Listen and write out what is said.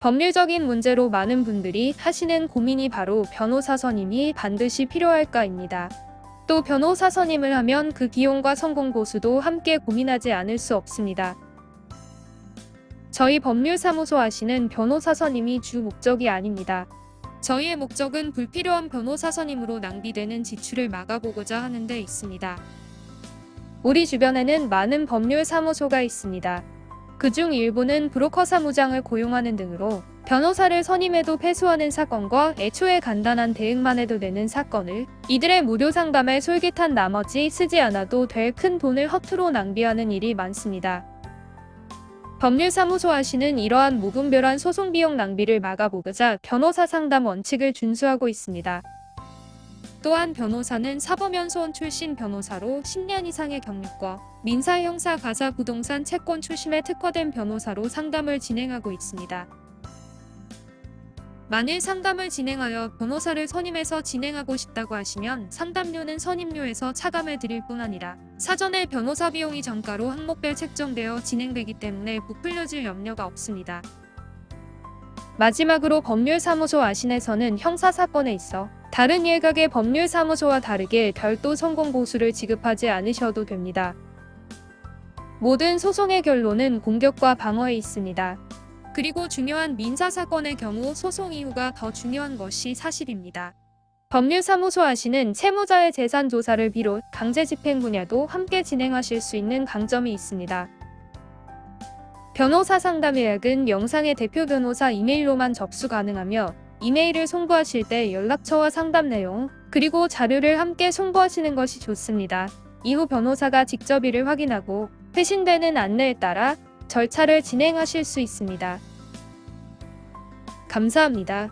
법률적인 문제로 많은 분들이 하시는 고민이 바로 변호사 선임이 반드시 필요할까입니다. 또 변호사 선임을 하면 그 비용과 성공 보수도 함께 고민하지 않을 수 없습니다. 저희 법률사무소 하시는 변호사 선임이 주 목적이 아닙니다. 저희의 목적은 불필요한 변호사 선임으로 낭비되는 지출을 막아보고자 하는 데 있습니다. 우리 주변에는 많은 법률사무소가 있습니다. 그중 일부는 브로커 사무장을 고용하는 등으로 변호사를 선임해도 패소하는 사건과 애초에 간단한 대응만 해도 되는 사건을 이들의 무료 상담에 솔깃한 나머지 쓰지 않아도 될 큰 돈을 허투루 낭비하는 일이 많습니다. 법률사무소 하시는 이러한 무분별한 소송 비용 낭비를 막아보고자 변호사 상담 원칙을 준수하고 있습니다. 또한 변호사는 사법연수원 출신 변호사로 10년 이상의 경력과 민사, 형사, 가사, 부동산, 채권 출신에 특화된 변호사로 상담을 진행하고 있습니다. 만일 상담을 진행하여 변호사를 선임해서 진행하고 싶다고 하시면 상담료는 선임료에서 차감을 드릴 뿐 아니라 사전에 변호사 비용이 정가로 항목별 책정되어 진행되기 때문에 부풀려질 염려가 없습니다. 마지막으로 법률사무소 아신에서는 형사사건에 있어 다른 일각의 법률사무소와 다르게 별도 성공 보수를 지급하지 않으셔도 됩니다. 모든 소송의 결론은 공격과 방어에 있습니다. 그리고 중요한 민사사건의 경우 소송 이유가 더 중요한 것이 사실입니다. 법률사무소 하시는 채무자의 재산 조사를 비롯 강제집행 분야도 함께 진행하실 수 있는 강점이 있습니다. 변호사 상담 예약은 영상의 대표 변호사 이메일로만 접수 가능하며 이메일을 송부하실 때 연락처와 상담 내용, 그리고 자료를 함께 송부하시는 것이 좋습니다. 이후 변호사가 직접 이를 확인하고 회신되는 안내에 따라 절차를 진행하실 수 있습니다. 감사합니다.